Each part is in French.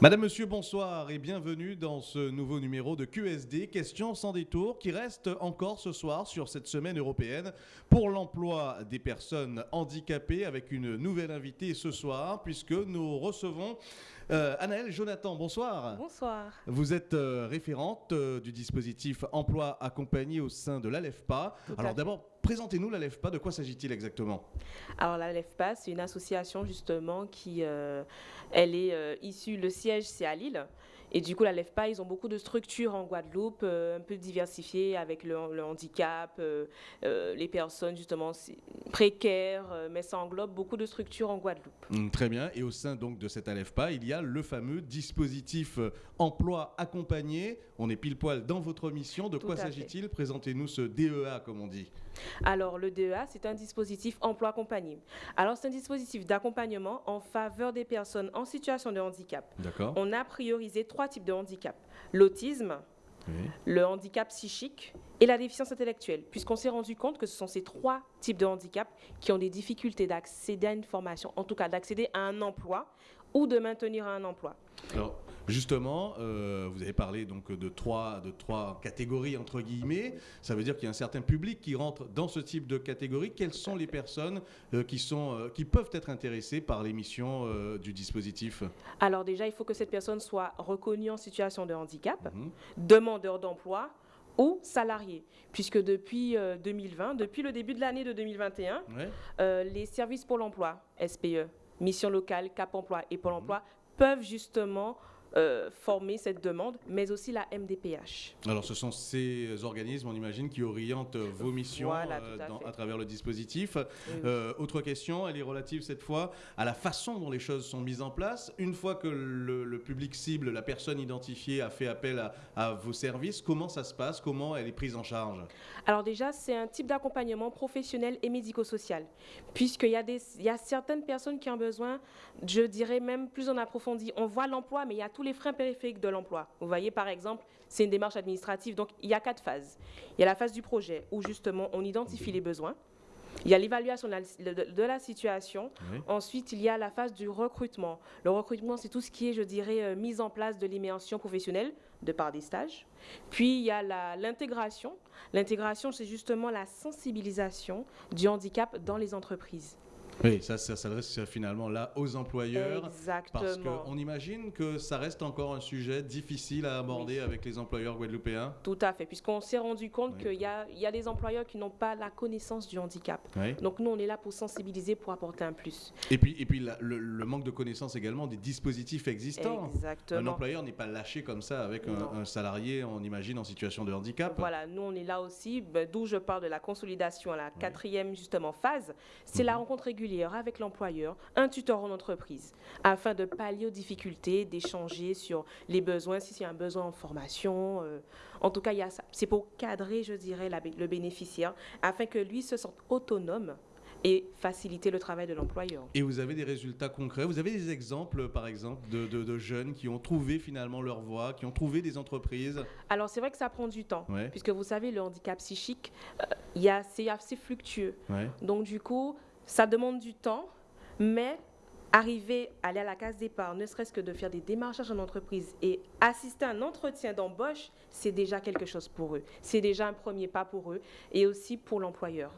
Madame, Monsieur, bonsoir et bienvenue dans ce nouveau numéro de QSD, Questions sans détour, qui reste encore ce soir sur cette semaine européenne pour l'emploi des personnes handicapées avec une nouvelle invitée ce soir, puisque nous recevons euh, Anaëlle Jonathan. Bonsoir. Bonsoir. Vous êtes euh, référente euh, du dispositif emploi accompagné au sein de l'ALEFPA. Alors d'abord, présentez-nous l'ALEFPA, de quoi s'agit-il exactement? Alors l'ALEFPA, c'est une association justement qui, elle est issue, le siège c'est à Lille. Et du coup, la LEFPA, ils ont beaucoup de structures en Guadeloupe, euh, un peu diversifiées avec le, handicap, euh, euh, les personnes justement précaires, mais ça englobe beaucoup de structures en Guadeloupe. Hum, très bien. Et au sein donc de cette ALEFPA, il y a le fameux dispositif emploi accompagné. On est pile poil dans votre mission. De quoi s'agit-il? Présentez-nous ce DEA, comme on dit. Alors, le DEA, c'est un dispositif emploi accompagné. Alors, c'est un dispositif d'accompagnement en faveur des personnes en situation de handicap. D'accord. On a priorisé trois types de handicap. L'autisme, le handicap psychique et la déficience intellectuelle, puisqu'on s'est rendu compte que ce sont ces trois types de handicap qui ont des difficultés d'accéder à une formation, en tout cas d'accéder à un emploi ou de maintenir un emploi. Alors, justement, euh, vous avez parlé donc de trois, de trois catégories entre guillemets. Ça veut dire qu'il y a un certain public qui rentre dans ce type de catégorie. Quelles sont les personnes euh, qui, sont, euh, qui peuvent être intéressées par l'émission du dispositif? Alors déjà, il faut que cette personne soit reconnue en situation de handicap, mhm. demandeur d'emploi ou salarié, puisque depuis 2020, depuis le début de l'année de 2021, les services pour l'emploi, SPE, mission locale, Cap Emploi et Pôle mhm. Emploi peuvent justement euh, former cette demande, mais aussi la MDPH. Alors ce sont ces organismes, on imagine, qui orientent vos missions euh, à, travers le dispositif. Euh, autre question, elle est relative cette fois à la façon dont les choses sont mises en place. Une fois que le, public cible, la personne identifiée a fait appel à, à, vos services, comment ça se passe? Comment elle est prise en charge? Alors déjà, c'est un type d'accompagnement professionnel et médico-social, puisqu'il y, a y a certaines personnes qui ont besoin, je dirais même plus en approfondi. On voit l'emploi, mais il y a tous les freins périphériques de l'emploi. Vous voyez, par exemple, c'est une démarche administrative. Donc, il y a quatre phases. Il y a la phase du projet, où justement, on identifie les besoins. Il y a l'évaluation de, la situation. Ensuite, il y a la phase du recrutement. Le recrutement, c'est tout ce qui est, je dirais, euh, mise en place de l'immersion professionnelle de par des stages. Puis, il y a l'intégration. L'intégration, c'est justement la sensibilisation du handicap dans les entreprises. Oui, ça, ça s'adresse finalement là aux employeurs. Exactement. Parce qu'on imagine que ça reste encore un sujet difficile à aborder avec les employeurs guadeloupéens. Tout à fait, puisqu'on s'est rendu compte qu'il y, y, a des employeurs qui n'ont pas la connaissance du handicap. Donc nous, on est là pour sensibiliser, pour apporter un plus. Et puis, et puis le, manque de connaissance également des dispositifs existants. Exactement. Un employeur n'est pas lâché comme ça avec un, salarié, on imagine, en situation de handicap. Voilà, nous, on est là aussi, ben, d'où je parle de la consolidation à la quatrième, justement, phase. C'est la mhm. rencontre régulière avec l'employeur, un tuteur en entreprise, afin de pallier aux difficultés, d'échanger sur les besoins, si c'est un besoin en formation. Euh, en tout cas, il y a ça. C'est pour cadrer, je dirais, le bénéficiaire, afin que lui se sente autonome et faciliter le travail de l'employeur. Et vous avez des résultats concrets? Vous avez des exemples, par exemple, de, jeunes qui ont trouvé finalement leur voie, qui ont trouvé des entreprises? Alors, c'est vrai que ça prend du temps, puisque vous savez, le handicap psychique, euh, c'est assez fluctueux. Donc, du coup, ça demande du temps, mais arriver à aller à la case départ, ne serait-ce que de faire des démarchages en entreprise et assister à un entretien d'embauche, c'est déjà quelque chose pour eux. C'est déjà un premier pas pour eux et aussi pour l'employeur.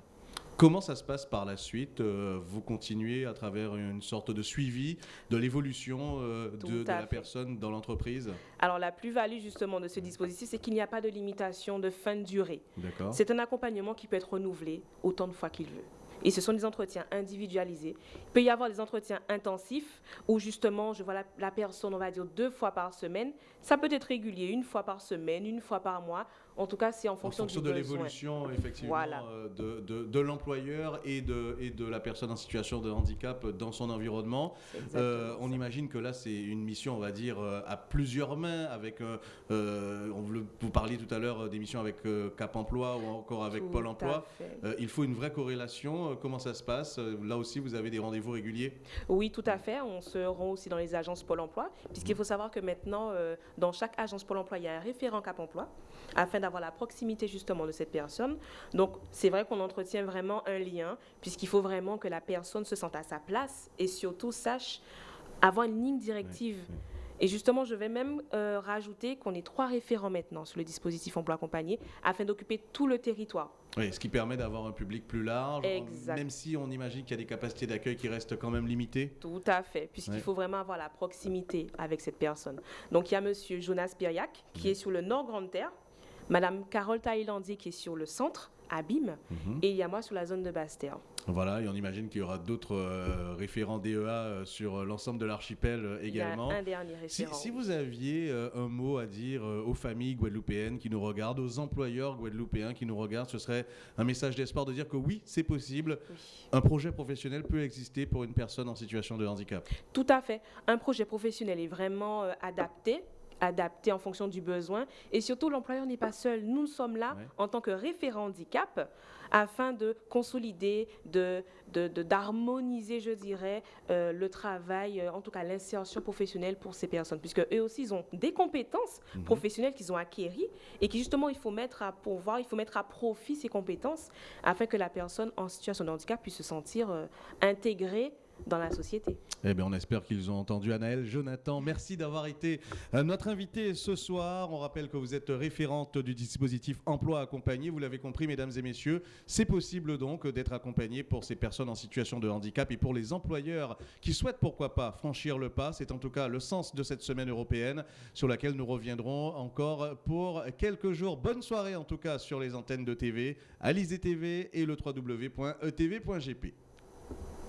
Comment ça se passe par la suite euh, Vous continuez à travers une sorte de suivi de l'évolution euh, de, la personne dans l'entreprise? Alors la plus-value justement de ce dispositif, c'est qu'il n'y a pas de limitation de fin de durée. C'est un accompagnement qui peut être renouvelé autant de fois qu'il veut. Et ce sont des entretiens individualisés. Il peut y avoir des entretiens intensifs où justement je vois la, personne, on va dire, deux fois par semaine. Ça peut être régulier, une fois par semaine, une fois par mois. En tout cas, c'est en fonction, en fonction de l'évolution, effectivement, euh, de, de, l'employeur et de, et de la personne en situation de handicap dans son environnement. Euh, on imagine que là, c'est une mission, on va dire, euh, à plusieurs mains. Avec, on, vous parliez tout à l'heure des missions avec Cap Emploi ou encore avec Pôle Emploi. il faut une vraie corrélation. Comment ça se passe? Là aussi, vous avez des rendez-vous réguliers? Oui, tout à fait. On se rend aussi dans les agences Pôle Emploi, puisqu'il mmh. faut savoir que maintenant, dans chaque agence Pôle Emploi, il y a un référent Cap Emploi, afin d'avoir la proximité justement de cette personne. Donc, c'est vrai qu'on entretient vraiment un lien, puisqu'il faut vraiment que la personne se sente à sa place et surtout sache avoir une ligne directive. Et justement, je vais même euh, rajouter qu'on est trois référents maintenant sur le dispositif emploi accompagné afin d'occuper tout le territoire. Oui, ce qui permet d'avoir un public plus large, même si on imagine qu'il y a des capacités d'accueil qui restent quand même limitées. Tout à fait, puisqu'il faut vraiment avoir la proximité avec cette personne. Donc il y a Monsieur Jonas Piriac qui est sur le Nord Grande Terre, Madame Carole Thaïlandier qui est sur le centre, Abîme, mhm. et il y a moi sur la zone de Basse-Terre. Voilà, et on imagine qu'il y aura d'autres euh, référents DEA euh, sur euh, l'ensemble de l'archipel également. un dernier référent. Si, vous aviez un mot à dire aux familles guadeloupéennes qui nous regardent, aux employeurs guadeloupéens qui nous regardent, ce serait un message d'espoir de dire que oui, c'est possible. Un projet professionnel peut exister pour une personne en situation de handicap. Tout à fait. Un projet professionnel est vraiment adapté adapté en fonction du besoin. Et surtout, l'employeur n'est pas seul. Nous sommes là en tant que référent handicap afin de consolider, de, d'harmoniser, je dirais, euh, le travail, euh, en tout cas l'insertion professionnelle pour ces personnes, puisque eux aussi, ils ont des compétences mhm. professionnelles qu'ils ont acquéries et qui justement, il faut mettre à il faut mettre à profit ces compétences afin que la personne en situation de handicap puisse se sentir euh, intégrée dans la société. Eh bien, on espère qu'ils ont entendu Anaël. Jonathan, merci d'avoir été euh, notre invité ce soir. On rappelle que vous êtes référente du dispositif emploi accompagné. Vous l'avez compris, mesdames et messieurs, c'est possible donc d'être accompagné pour ces personnes en situation de handicap et pour les employeurs qui souhaitent pourquoi pas franchir le pas. C'est en tout cas le sens de cette semaine européenne sur laquelle nous reviendrons encore pour quelques jours. Bonne soirée en tout cas sur les antennes de TV, Alizé TV et le www.etv.gp.